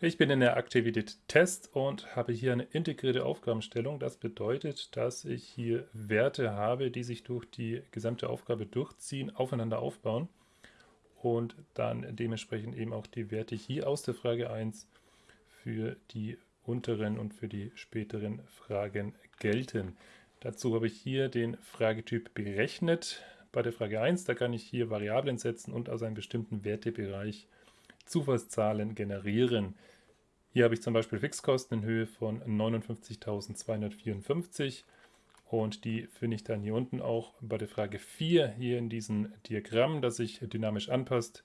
Ich bin in der Aktivität Test und habe hier eine integrierte Aufgabenstellung. Das bedeutet, dass ich hier Werte habe, die sich durch die gesamte Aufgabe durchziehen, aufeinander aufbauen und dann dementsprechend eben auch die Werte hier aus der Frage 1 für die unteren und für die späteren Fragen gelten. Dazu habe ich hier den Fragetyp berechnet. Bei der Frage 1, da kann ich hier Variablen setzen und aus einem bestimmten Wertebereich Zufallszahlen generieren. Hier habe ich zum Beispiel Fixkosten in Höhe von 59.254 und die finde ich dann hier unten auch bei der Frage 4 hier in diesem Diagramm, das sich dynamisch anpasst.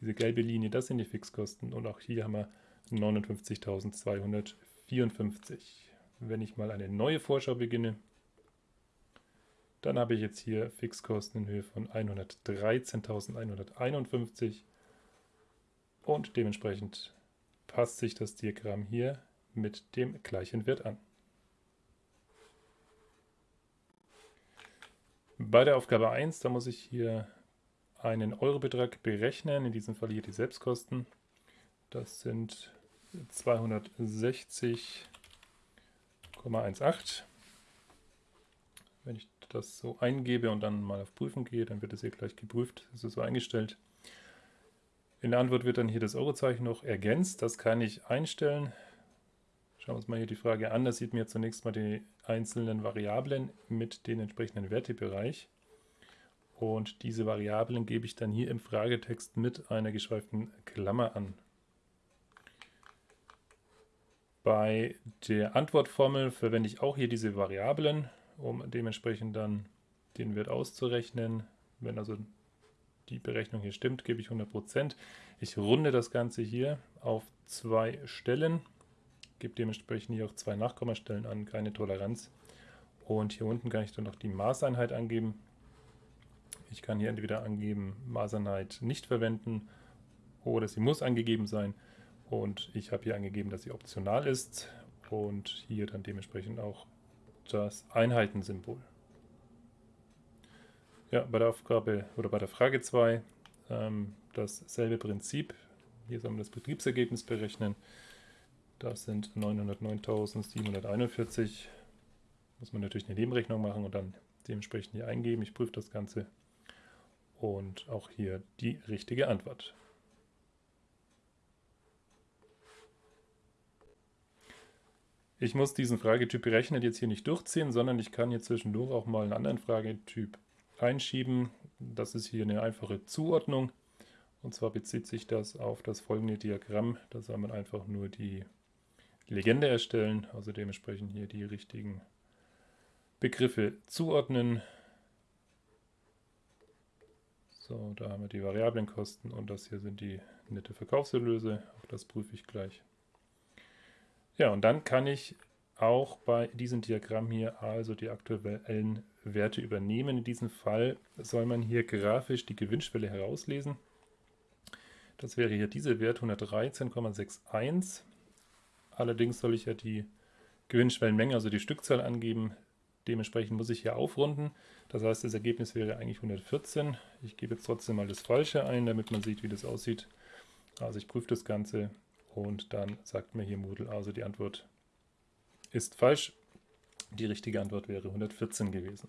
Diese gelbe Linie, das sind die Fixkosten und auch hier haben wir 59.254. Wenn ich mal eine neue Vorschau beginne, dann habe ich jetzt hier Fixkosten in Höhe von 113.151 und dementsprechend passt sich das Diagramm hier mit dem gleichen Wert an. Bei der Aufgabe 1, da muss ich hier einen Eurobetrag berechnen, in diesem Fall hier die Selbstkosten. Das sind 260,18. Wenn ich das so eingebe und dann mal auf Prüfen gehe, dann wird es hier gleich geprüft. Das ist so eingestellt. In der Antwort wird dann hier das Eurozeichen noch ergänzt. Das kann ich einstellen. Schauen wir uns mal hier die Frage an. Da sieht mir zunächst mal die einzelnen Variablen mit den entsprechenden Wertebereich. Und diese Variablen gebe ich dann hier im Fragetext mit einer geschweiften Klammer an. Bei der Antwortformel verwende ich auch hier diese Variablen um dementsprechend dann den Wert auszurechnen. Wenn also die Berechnung hier stimmt, gebe ich 100%. Ich runde das Ganze hier auf zwei Stellen, gebe dementsprechend hier auch zwei Nachkommastellen an, keine Toleranz. Und hier unten kann ich dann noch die Maßeinheit angeben. Ich kann hier entweder angeben, Maßeinheit nicht verwenden oder sie muss angegeben sein. Und ich habe hier angegeben, dass sie optional ist und hier dann dementsprechend auch das Einheitensymbol. Ja, bei der Aufgabe oder bei der Frage 2 ähm, dasselbe Prinzip. Hier sollen wir das Betriebsergebnis berechnen. Das sind 909.741. Muss man natürlich eine Nebenrechnung machen und dann dementsprechend hier eingeben. Ich prüfe das Ganze und auch hier die richtige Antwort. Ich muss diesen Fragetyp berechnet jetzt hier nicht durchziehen, sondern ich kann hier zwischendurch auch mal einen anderen Fragetyp einschieben. Das ist hier eine einfache Zuordnung. Und zwar bezieht sich das auf das folgende Diagramm. Da soll man einfach nur die Legende erstellen, also dementsprechend hier die richtigen Begriffe zuordnen. So, da haben wir die Variablenkosten und das hier sind die nette Verkaufserlöse. Auch das prüfe ich gleich. Ja, und dann kann ich auch bei diesem Diagramm hier also die aktuellen Werte übernehmen. In diesem Fall soll man hier grafisch die Gewinnschwelle herauslesen. Das wäre hier dieser Wert 113,61. Allerdings soll ich ja die Gewinnschwellenmenge, also die Stückzahl angeben. Dementsprechend muss ich hier aufrunden. Das heißt, das Ergebnis wäre eigentlich 114. Ich gebe jetzt trotzdem mal das Falsche ein, damit man sieht, wie das aussieht. Also ich prüfe das Ganze und dann sagt mir hier Moodle, also die Antwort ist falsch. Die richtige Antwort wäre 114 gewesen.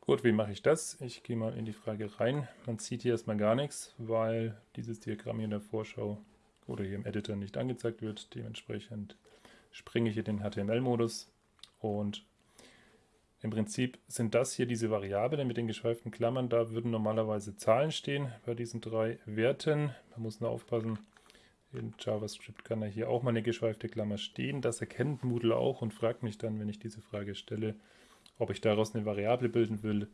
Gut, wie mache ich das? Ich gehe mal in die Frage rein. Man sieht hier erstmal gar nichts, weil dieses Diagramm hier in der Vorschau oder hier im Editor nicht angezeigt wird. Dementsprechend springe ich hier den HTML-Modus und im Prinzip sind das hier diese Variablen mit den geschweiften Klammern. Da würden normalerweise Zahlen stehen bei diesen drei Werten. Man muss nur aufpassen, in JavaScript kann da hier auch mal eine geschweifte Klammer stehen. Das erkennt Moodle auch und fragt mich dann, wenn ich diese Frage stelle, ob ich daraus eine Variable bilden will.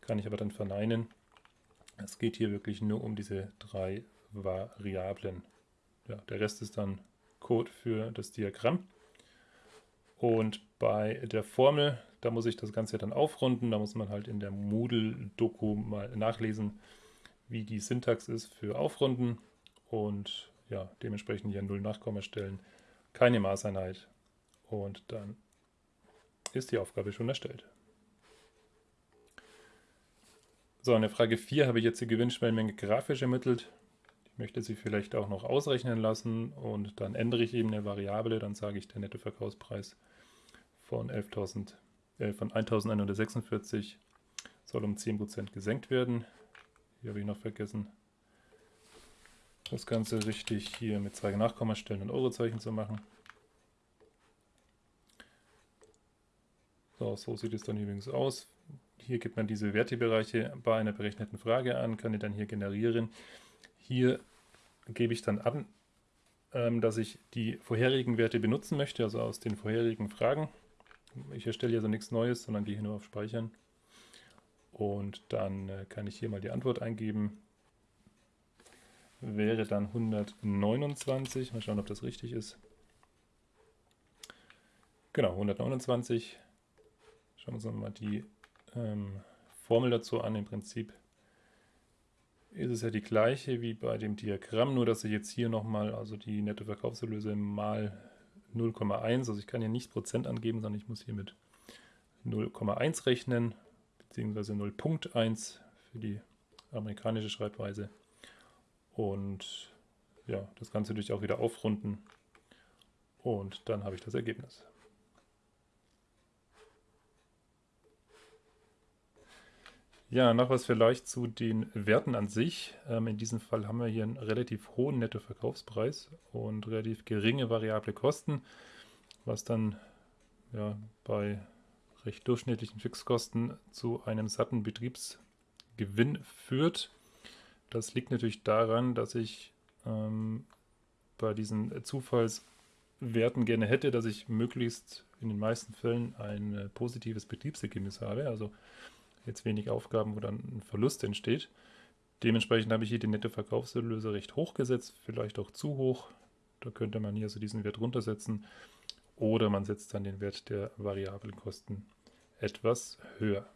Kann ich aber dann verneinen. Es geht hier wirklich nur um diese drei Variablen. Ja, der Rest ist dann Code für das Diagramm. Und bei der Formel, da muss ich das Ganze dann aufrunden. Da muss man halt in der Moodle-Doku mal nachlesen, wie die Syntax ist für Aufrunden. Und ja, dementsprechend hier 0 Nachkommastellen, keine Maßeinheit. Und dann ist die Aufgabe schon erstellt. So, in der Frage 4 habe ich jetzt die Gewinnschwellenmenge grafisch ermittelt. Ich möchte sie vielleicht auch noch ausrechnen lassen und dann ändere ich eben eine Variable, dann sage ich, der Nettoverkaufspreis von 11.000 äh, von 1146 soll um 10% gesenkt werden. Hier habe ich noch vergessen, das Ganze richtig hier mit zwei Nachkommastellen und Eurozeichen zu machen. So, so sieht es dann übrigens aus. Hier gibt man diese Wertebereiche bei einer berechneten Frage an, kann die dann hier generieren. Hier gebe ich dann an, ähm, dass ich die vorherigen Werte benutzen möchte, also aus den vorherigen Fragen. Ich erstelle also nichts Neues, sondern gehe hier nur auf Speichern. Und dann äh, kann ich hier mal die Antwort eingeben. Wäre dann 129. Mal schauen, ob das richtig ist. Genau, 129. Schauen wir uns mal die ähm, Formel dazu an. Im Prinzip ist es ja die gleiche wie bei dem Diagramm, nur dass ich jetzt hier nochmal, also die Nettoverkaufserlöse mal 0,1, also ich kann hier nicht Prozent angeben, sondern ich muss hier mit 0,1 rechnen, beziehungsweise 0.1 für die amerikanische Schreibweise. Und ja, das Ganze natürlich auch wieder aufrunden. Und dann habe ich das Ergebnis. Ja, noch was vielleicht zu den Werten an sich. Ähm, in diesem Fall haben wir hier einen relativ hohen Nettoverkaufspreis und relativ geringe variable Kosten, was dann ja, bei recht durchschnittlichen Fixkosten zu einem satten Betriebsgewinn führt. Das liegt natürlich daran, dass ich ähm, bei diesen Zufallswerten gerne hätte, dass ich möglichst in den meisten Fällen ein äh, positives Betriebsergebnis habe. Also jetzt wenig Aufgaben, wo dann ein Verlust entsteht. Dementsprechend habe ich hier die Nettoverkaufserlöse recht hoch gesetzt, vielleicht auch zu hoch. Da könnte man hier so diesen Wert runtersetzen oder man setzt dann den Wert der variablen Kosten etwas höher.